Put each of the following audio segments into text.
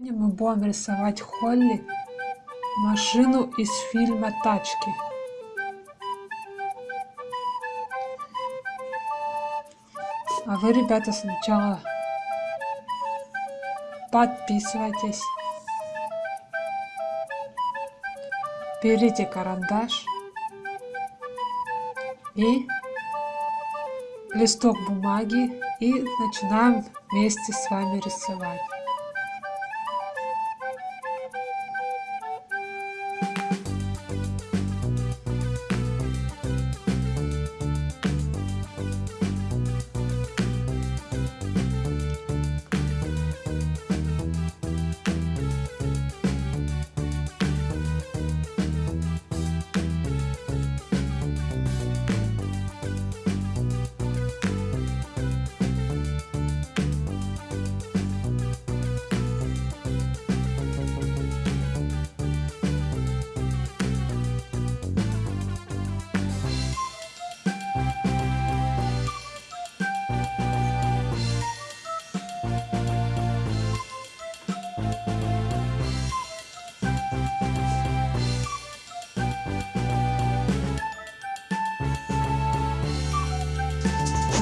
Сегодня мы будем рисовать Холли, машину из фильма «Тачки». А вы, ребята, сначала подписывайтесь. Берите карандаш и листок бумаги и начинаем вместе с вами рисовать.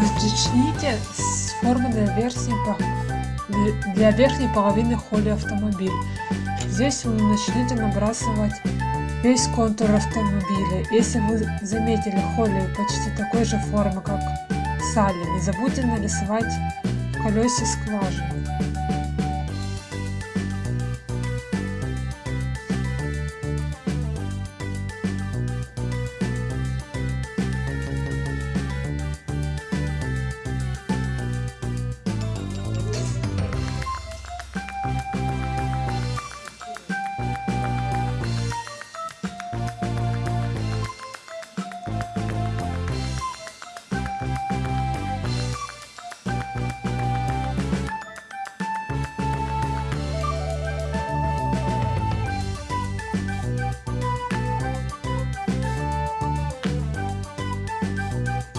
Начните с формы для верхней, для верхней половины холли автомобиля. Здесь вы начнете набрасывать весь контур автомобиля. Если вы заметили холли почти такой же формы, как Салли, не забудьте нарисовать колесе скважины.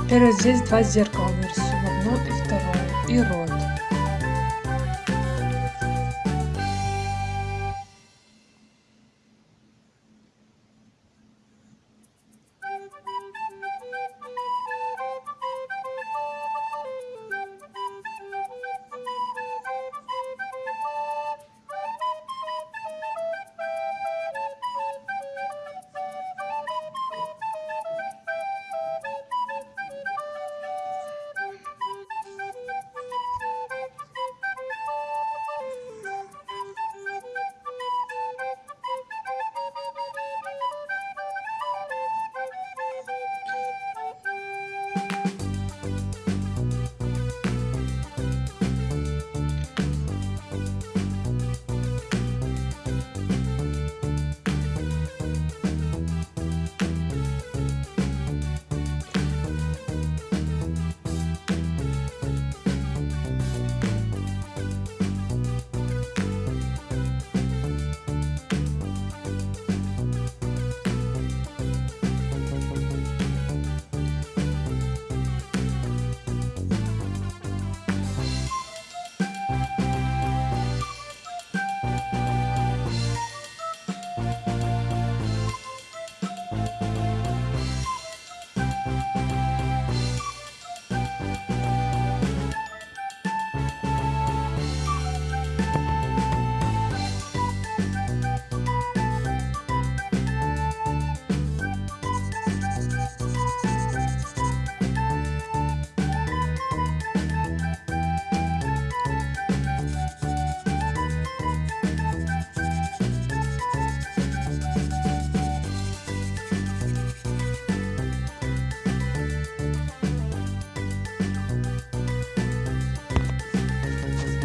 Теперь вот здесь два зеркала нарисуем, одно и второе, и рот.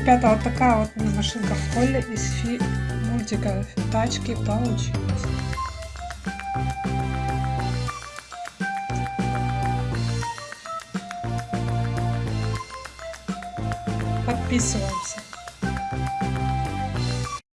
Ребята, вот такая вот машинка в из фи мультика тачки получилась. Подписываемся.